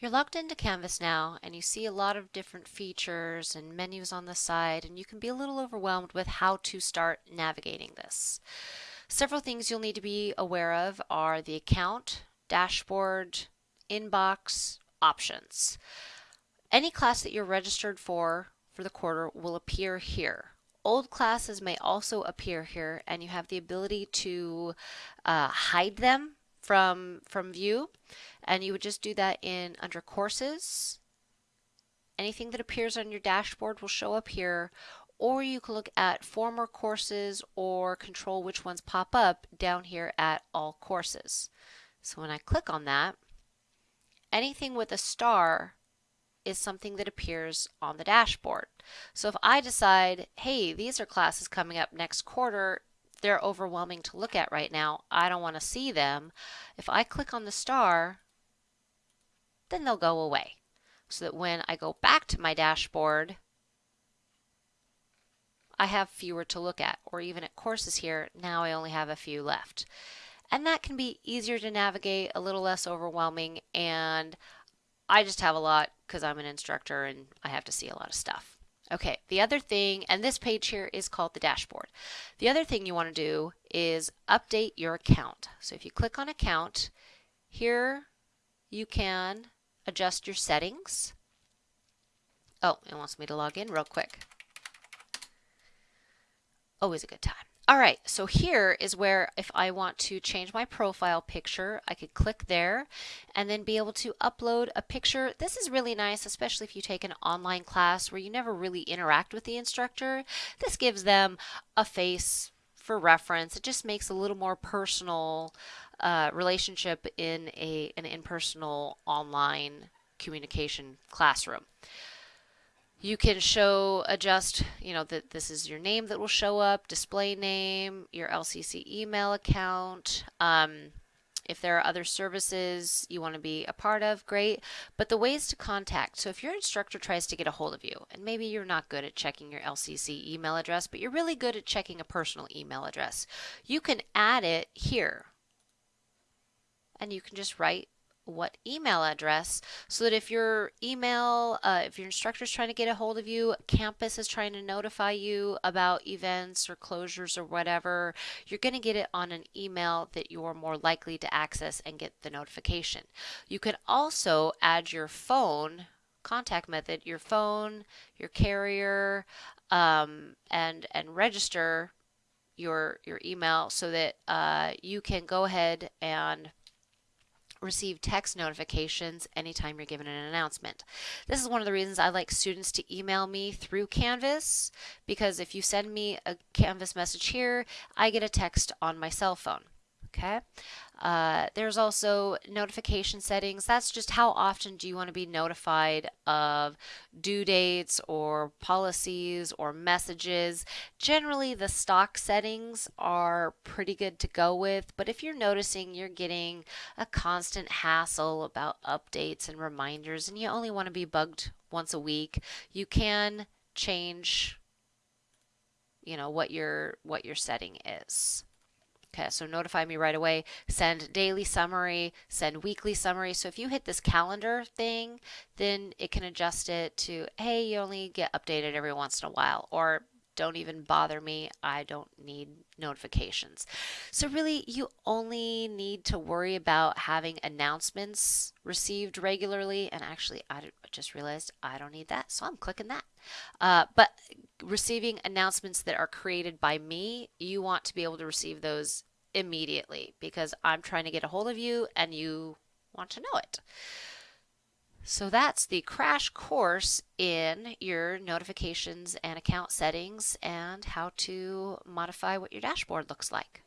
You're logged into Canvas now and you see a lot of different features and menus on the side and you can be a little overwhelmed with how to start navigating this. Several things you'll need to be aware of are the account, dashboard, inbox, options. Any class that you're registered for for the quarter will appear here. Old classes may also appear here and you have the ability to uh, hide them from, from view and you would just do that in under courses. Anything that appears on your dashboard will show up here or you can look at former courses or control which ones pop up down here at all courses. So when I click on that, anything with a star is something that appears on the dashboard. So if I decide, hey, these are classes coming up next quarter, they're overwhelming to look at right now. I don't want to see them. If I click on the star, then they'll go away. So that when I go back to my dashboard, I have fewer to look at. Or even at courses here, now I only have a few left. And that can be easier to navigate, a little less overwhelming, and I just have a lot because I'm an instructor and I have to see a lot of stuff. Okay, the other thing, and this page here is called the dashboard. The other thing you want to do is update your account. So if you click on account, here you can adjust your settings. Oh, it wants me to log in real quick. Always a good time. All right, so here is where if I want to change my profile picture, I could click there and then be able to upload a picture. This is really nice, especially if you take an online class where you never really interact with the instructor. This gives them a face for reference. It just makes a little more personal uh, relationship in a an impersonal online communication classroom. You can show, adjust, you know, that this is your name that will show up, display name, your LCC email account. Um, if there are other services you want to be a part of, great. But the ways to contact. So if your instructor tries to get a hold of you, and maybe you're not good at checking your LCC email address, but you're really good at checking a personal email address, you can add it here. And you can just write what email address so that if your email, uh, if your instructor is trying to get a hold of you, campus is trying to notify you about events or closures or whatever, you're going to get it on an email that you're more likely to access and get the notification. You can also add your phone contact method, your phone, your carrier, um, and and register your your email so that uh, you can go ahead and receive text notifications anytime you're given an announcement. This is one of the reasons I like students to email me through Canvas because if you send me a Canvas message here, I get a text on my cell phone. Okay. Uh, there's also notification settings. That's just how often do you want to be notified of due dates or policies or messages. Generally, the stock settings are pretty good to go with, but if you're noticing you're getting a constant hassle about updates and reminders and you only want to be bugged once a week, you can change you know what your what your setting is. So notify me right away. Send daily summary, send weekly summary. So if you hit this calendar thing, then it can adjust it to, hey, you only get updated every once in a while, or don't even bother me. I don't need notifications. So really, you only need to worry about having announcements received regularly. And actually, I just realized I don't need that, so I'm clicking that. Uh, but receiving announcements that are created by me, you want to be able to receive those immediately because I'm trying to get a hold of you and you want to know it. So that's the crash course in your notifications and account settings and how to modify what your dashboard looks like.